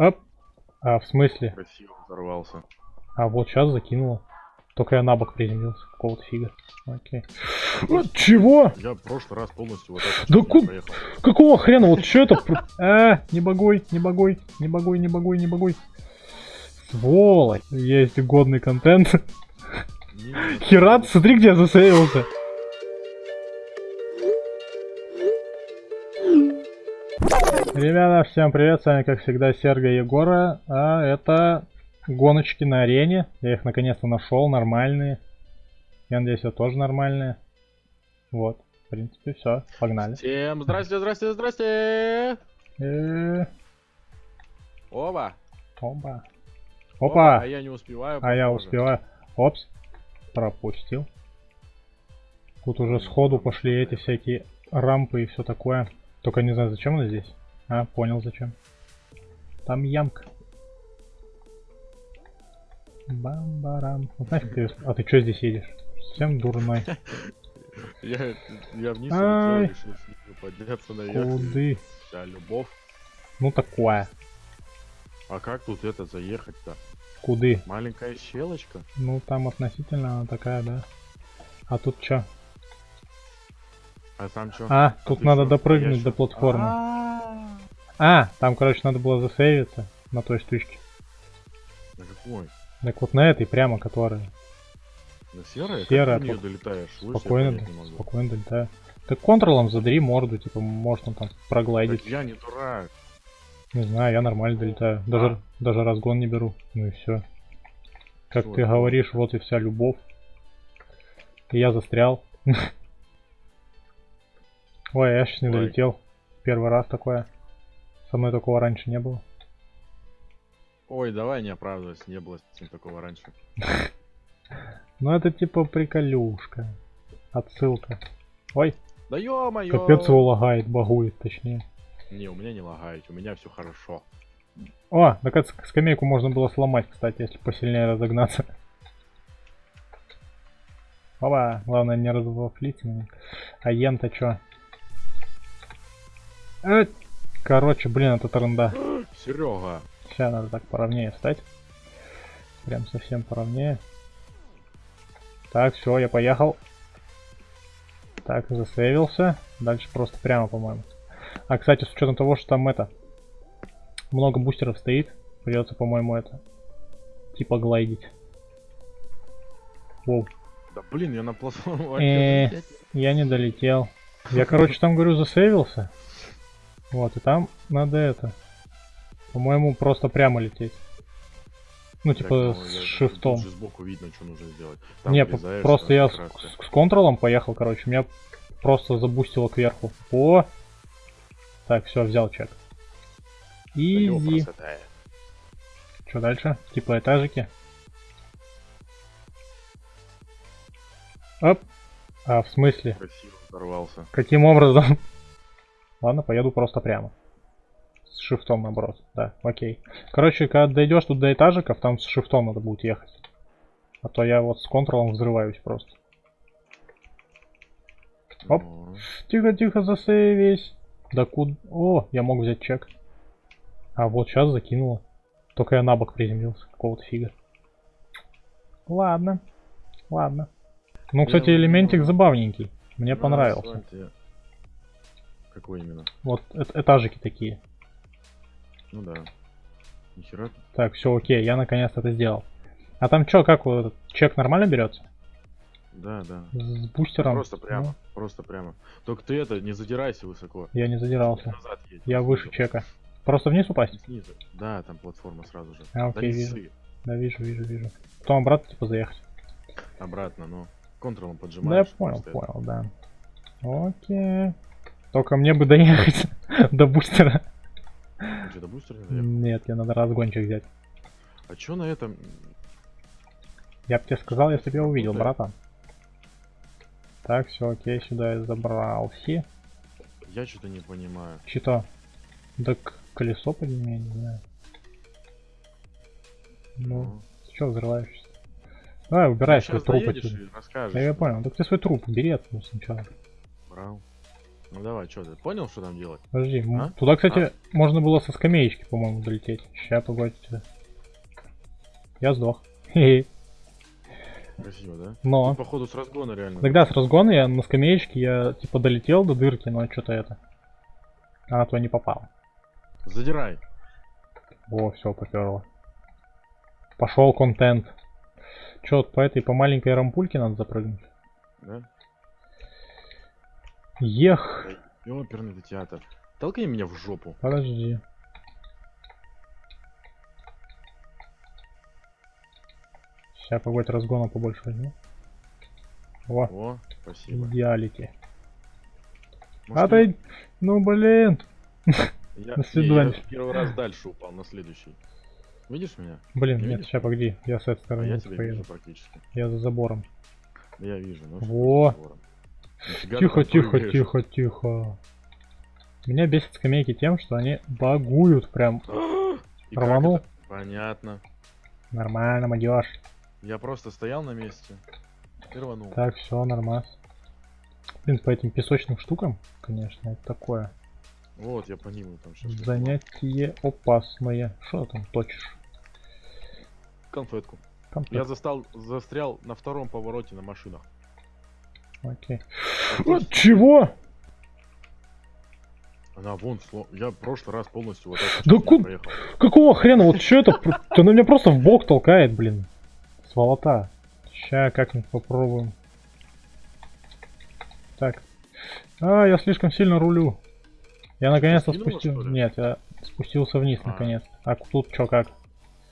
Оп. А, в смысле? Красиво взорвался. А, вот сейчас закинуло. Только я на бок приземлился. Какого-то фига. Окей. А, чего? Я в прошлый раз полностью вот это Да ку-. Какого хрена? Вот что это? А, не багуй, не багуй, не багуй, не багуй, не багуй. Сволочь. Есть годный контент. Херат, смотри, где я засейвился. Ребята, всем привет, с вами как всегда Серга Егора, а это гоночки на арене, я их наконец-то нашел, нормальные, я надеюсь, это тоже нормальные, вот, в принципе, все, погнали. Всем здрасте, здрасте, здрасте! Э, Оба! Опа, А опа, я не успеваю. а я успеваю, опс, пропустил. Тут уже сходу пошли эти всякие рампы и все такое. Только не знаю, зачем она здесь. А, понял зачем. Там ямка. Бам-барам. Вот нафиг ты... А ты что здесь едешь? Совсем дурной. Я, я вниз Ай. решил подняться наверх. Куды? Вся любовь. Ну такое. А как тут это заехать-то? Куды? Маленькая щелочка? Ну там относительно она такая, да. А тут что? А там что? А, тут надо чё? допрыгнуть до чё? платформы. А, А, там, короче, надо было засейвиться на той штучке. На какой? Так вот на этой прямо, которая. На серой? Серая, Как ты пок- долетаешь? Слышь, я Спокойно, спокойно долетаю. Так контролом задри морду, типа, можно там проглайдить. Так я не дурак. Не знаю, я нормально долетаю. Даже, даже разгон не беру. Ну и все. Как Всё, ты это говоришь, вот и вся любовь. И я застрял. Ой, я сейчас не долетел. Первый раз такое. Со мной такого раньше не было. Ой, давай не оправдывайся, не было с ним такого раньше. Ну это типа приколюшка. Отсылка. Ой, Да ё-моё! капец его лагает, багует точнее. Не, у меня не лагает, у меня все хорошо. О, так скамейку можно было сломать, кстати, если посильнее разогнаться. Опа, главное не развафлить меня. А ем-то чё? Э, Короче, блин, это тренда. Серега, Сейчас надо так поровнее встать. Прям совсем поровнее. Так, все, я поехал. Так, засейвился. Дальше просто прямо, по-моему. А, кстати, с учетом того, что там это... Много бустеров стоит, придется, по-моему, это... Типа глайдить. Воу. да блин, я на платформу Э. Я не долетел. Я, короче, там, говорю, засейвился. Вот, и там надо это... По-моему, просто прямо лететь. Ну, Так, типа, ну, с шифтом. Сбоку видно, что нужно сделать. Там Не, просто я с, с- с контролом поехал, короче. Меня просто забустило кверху. О! Так, все, взял чек. Изи. Что дальше? Типа этажики. Оп. А, в смысле? Красиво взорвался. Каким образом? Ладно, поеду просто прямо. С шифтом наоборот. Да, окей. Короче, когда дойдешь тут до этажиков, там с шифтом надо будет ехать. А то я вот с контролом взрываюсь просто. Оп. Тихо-тихо, засейвись. Да куда? О, я мог взять чек. А вот сейчас закинуло. Только я на бок приземлился. Какого-то фига. Ладно. Ладно. Ну, кстати, элементик забавненький. Мне понравился. Какой именно? Вот эт- этажики такие. Ну да. Нихера. Так, все окей, я наконец-то это сделал. А там что, как вот этот чек нормально берется? Да, да. С бустером? Просто прямо. Ну, Просто прямо. Только ты это, не задирайся высоко. я не задирался. Едь. Я выше чека. Просто вниз упасть? Снизу. Да, там платформа сразу же. А, окей, вижу. Да, вижу, вижу, вижу. Потом обратно типа заехать. Обратно, ну. Контролом Да, я поджимаешь. понял, понял, да. Окей. Только мне бы доехать до бустера. Ты что, до бустера не доехал? Нет, мне надо разгончик взять. А чё на этом? Я бы тебе сказал, если бы я увидел, Работает? братан. Так, все, окей, сюда я забрался. Я что-то не понимаю. Что? Да колесо подними, я не знаю. Ну, ты что взрываешься? Давай, убирай свой труп я понял, так ты свой труп убери отсюда сначала. Брал. Ну давай, что ты понял, что там делать? Подожди, А? туда, кстати, можно было со скамеечки, по-моему, долететь. Ща, погодите. Я сдох. Красиво, да? Но. Тут, походу с разгона реально. Тогда с разгона я на скамеечке, я типа долетел до дырки, но что-то это. Она туда не попала. Задирай. О, все, поперло. Пошел контент. Че, вот по этой, по маленькой рампульке надо запрыгнуть? Да? Ех, Ёперный театр. Толкни меня в жопу. подожди. Сейчас погодь разгона побольше возьму. О, О, спасибо. идеалити. Может, А ты, ну блин. я, до свидания. я первый раз дальше упал на следующий. Видишь меня? Блин, Не нет, видишь? сейчас погоди, я с этой А стороны я тебя поеду. вижу практически. Я за забором. Да я вижу. Ну, Во. за забором? Тихо, тихо, прыгаешь. тихо, тихо. Меня бесит скамейки тем, что они багуют прям. И Рванул? Понятно. Нормально, молодежь. Я просто стоял на месте и рванул. Так, все, нормас. Блин, по этим песочным штукам, конечно, это такое. Вот, я по ним там сейчас. Занятие опасное. Что там точишь? Конфетку. Там Я застал, застрял на втором повороте на машинах. Окей. Вот чего? Она вон, я в прошлый раз полностью вот это Да сейчас ку- проехал. Какого хрена? Вот что это? Да она меня просто в бок толкает, блин. Сволота. Ща как-нибудь попробуем. Так. А, я слишком сильно рулю. Я наконец-то спустил. Нет, я спустился вниз А. наконец. А тут что как?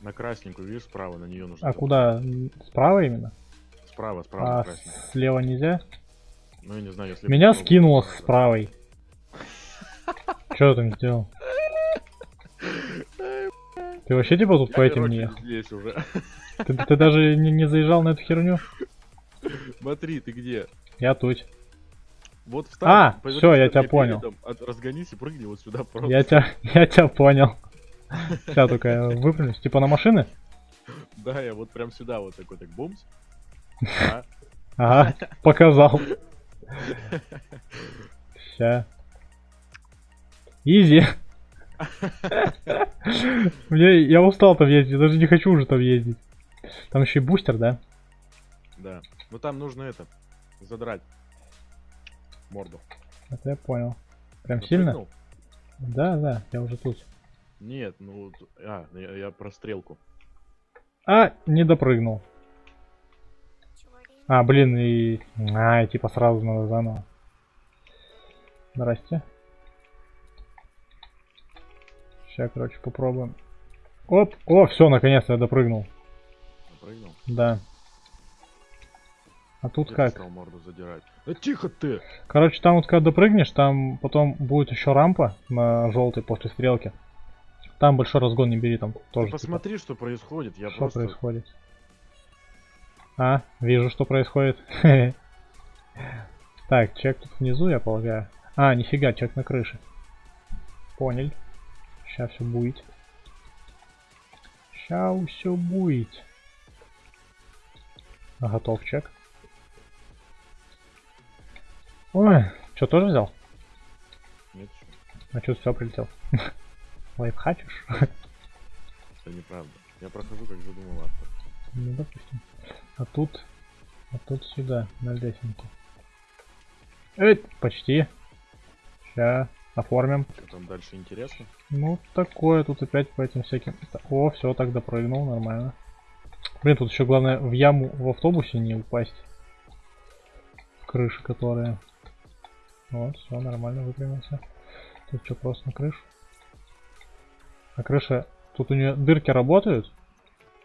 На красненькую, видишь, справа на нее нужно. А куда? Справа именно? Справа, справа на А слева нельзя? Ну я не знаю, если... Меня попробовать, скинуло с правой. Что ты там сделал? Ты вообще типа тут Я, по этим не здесь уже. Ты, ты даже не, не заезжал на эту херню? Смотри, ты где? Я тут. Вот встань. А, всё, я тебя понял. передом, от- разгонись и прыгни вот сюда просто. Я тебя, я тебя понял. Сейчас только я выпрямлюсь. Типа на машины? Да, я вот прям сюда вот такой, так бумс. Ага, показал. Ща. Изи. Мне, я устал там ездить, даже не хочу уже там ездить. Там еще и бустер, да? да. Ну там нужно это, задрать морду. Это я понял. Прям сильно? Да, да, я уже тут. Нет, ну, а, я, я про стрелку. А, не допрыгнул. А, блин, и... А, и типа сразу надо заново. Здрасте. Сейчас, короче, попробуем. Оп, о, все, наконец-то я допрыгнул. Запрыгнул. Да. А тут ты как? морду задирать? Да тихо ты! Короче, там вот когда допрыгнешь, там потом будет еще рампа на желтой после стрелки. Там большой разгон не бери, там Ты тоже. типа, посмотри, что происходит. Я что просто... происходит? А, вижу, что происходит. Так, чек тут внизу, я полагаю. А, нифига, чек на крыше. Понял. Сейчас все будет. Сейчас все будет. Готов чек. Ой, что тоже взял? Нет, А что все прилетел? Лайфхачишь? это неправда. Я прохожу, как задумал автор. Ну, допустим. А тут... А тут сюда, на лесенку. Эй, почти. Сейчас оформим. Что там дальше интересно? Ну, такое тут опять по этим всяким... О, все, так допрыгнул, нормально. Блин, тут еще главное в яму в автобусе не упасть. В крыши, которые... Вот, все, нормально выпрямился. Тут что, просто на крышу? А крыша... Тут у нее дырки работают?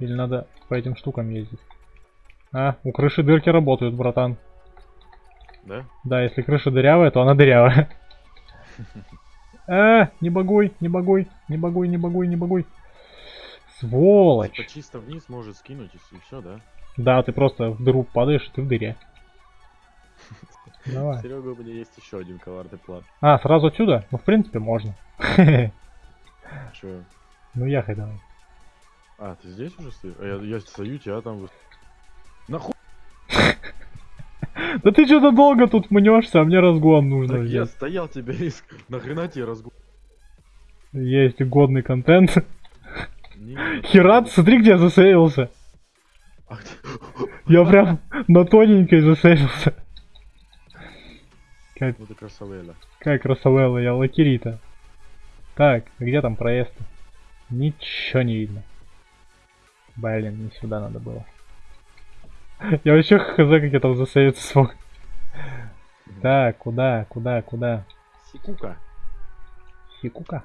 Или надо по этим штукам ездить? А, у крыши дырки работают, братан. Да? Да, если крыша дырявая, то она дырявая. А, не багуй, не багуй, не багуй, не багуй, не. Типа Сволочь. чисто вниз может скинуть и все, да? Да, ты просто в дыру падаешь, и ты в дыре. Давай. Серега, у меня есть еще один коварный план. А, сразу отсюда? Ну, в принципе, можно. Че? Ну, ехай давай. А, ты здесь уже стоишь? А я, я стою, тебя там... Да ты что-то долго тут мнешься, а мне разгон нужно Так я стоял тебя иск. Нахрена тебе разгон? Есть годный контент. Херат, смотри, где я засейвился. А Я прям на тоненькой засейвился. Как, Ну ты красавела. как красавелла, я лакирита. Так, где там проезд? Ничего не видно. Блин, не сюда надо было. Я вообще хз, как я там засейвиться смог. Так, куда, куда, куда? Сикука. Хикука.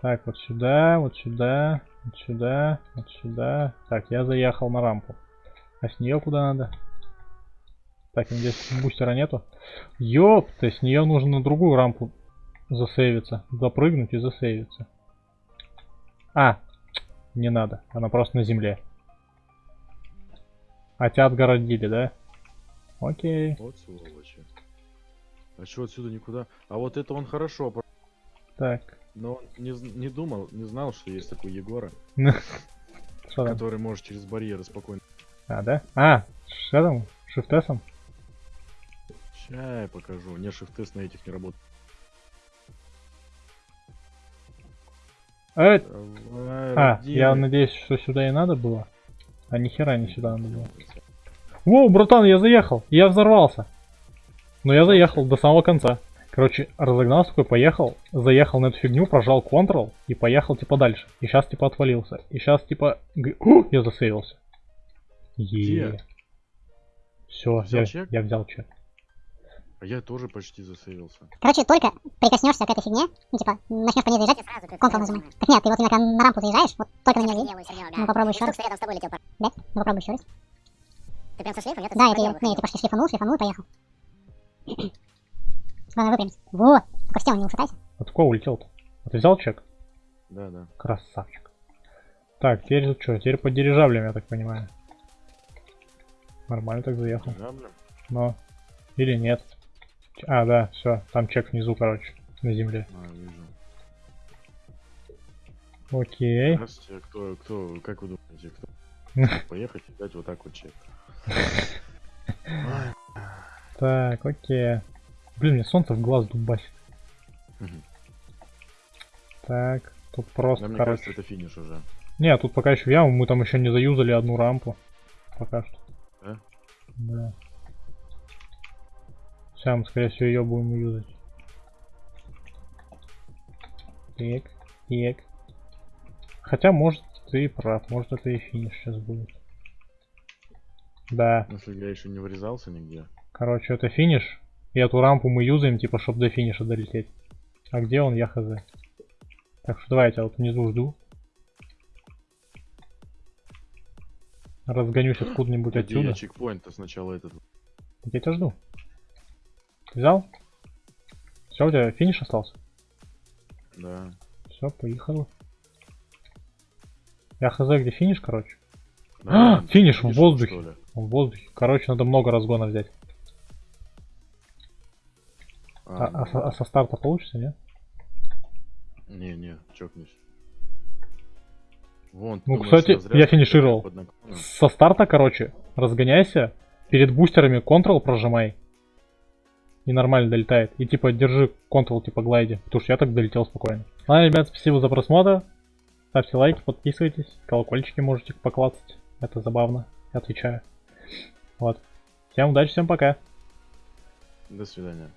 Так, вот сюда, вот сюда, вот сюда, вот сюда. Так, я заехал на рампу. А с нее куда надо? Так, здесь бустера нету. Ёпта, с нее нужно на другую рампу засейвиться. Запрыгнуть и засейвиться. А, не надо. Она просто на земле. А тебя отгородили, да? Окей. Вот сволочи. А чё отсюда никуда? А вот это он хорошо, Так. но он не, не думал, не знал, что есть такой Егора, Что там? который может через барьеры спокойно. А, да? А, что там? Шифтесом? Ща я покажу. У меня шифт на этих не работает. Э, А, я надеюсь, что сюда и надо было. А нихера не сюда надо было. Воу, братан, я заехал. Я взорвался. Но я заехал до самого конца. Короче, разогнался такой, поехал, заехал на эту фигню, прожал Ctrl и поехал типа дальше. И сейчас типа отвалился. И сейчас типа... О, я засейвился. Е. Все, Взял я, чек? я взял чек. А я тоже почти засейвился. Короче, только прикоснешься к этой фигне, ну, типа, начнешь по ней заезжать, Ctrl нажимай. Так нет, ты вот именно когда на рампу заезжаешь, вот только на нее едешь. Ну, попробуй еще раз. Да? Ну, попробуй еще раз. Ты прям со шлейфом? Я Да, это я, не, я типа шлифанул, шлифанул и поехал. Главное выпрямиться. Вот, только в стену не ушатайся. Откуда улетел-то? А ты взял чек? Да, да. Красавчик. Так, теперь тут что? Теперь по дирижаблям, я так понимаю. Нормально так заехал. Блин. Но. Или нет. А, да, все. Там чек внизу, короче. На земле. А, вижу. Окей. Здравствуйте, кто, кто, как вы думаете, кто? Поехать и дать вот так вот чек. Так, окей. Блин, мне солнце в глаз дубасит. Так, тут просто, Да, короче. кажется, это финиш уже. Не, тут пока еще яму, мы там еще не заюзали одну рампу. Пока что. Да? Да. Мы, скорее всего, ее будем юзать. Так, так. Хотя, может, ты прав, может, это и финиш сейчас будет. Да, Если я еще не врезался нигде. короче, это финиш. И эту рампу мы юзаем, типа, чтобы до финиша долететь. А где он, я хз. Так что давайте, я вот внизу жду. Разгонюсь откуда-нибудь отсюда. я чекпоинт-то сначала этот. Я тебя жду. Взял? Все, у тебя финиш остался? Да. Все, поехал. Я хз, где финиш, короче. Да, А, финиш в финиш, воздухе. что ли? В воздухе. Короче, надо много разгона взять. А, А, а со, а со старта получится, нет? Не, не, чокнусь. Вон, Ну, думаешь, кстати, разрядка я финишировал. Со старта, короче, разгоняйся. Перед бустерами Ctrl прожимай. И нормально долетает. И типа держи Ctrl типа глайди. Потому что я так долетел спокойно. Ладно, ребят, спасибо за просмотр. Ставьте лайки, подписывайтесь. Колокольчики можете поклацать. Это забавно. Я отвечаю. Вот. Всем удачи, всем пока. До свидания.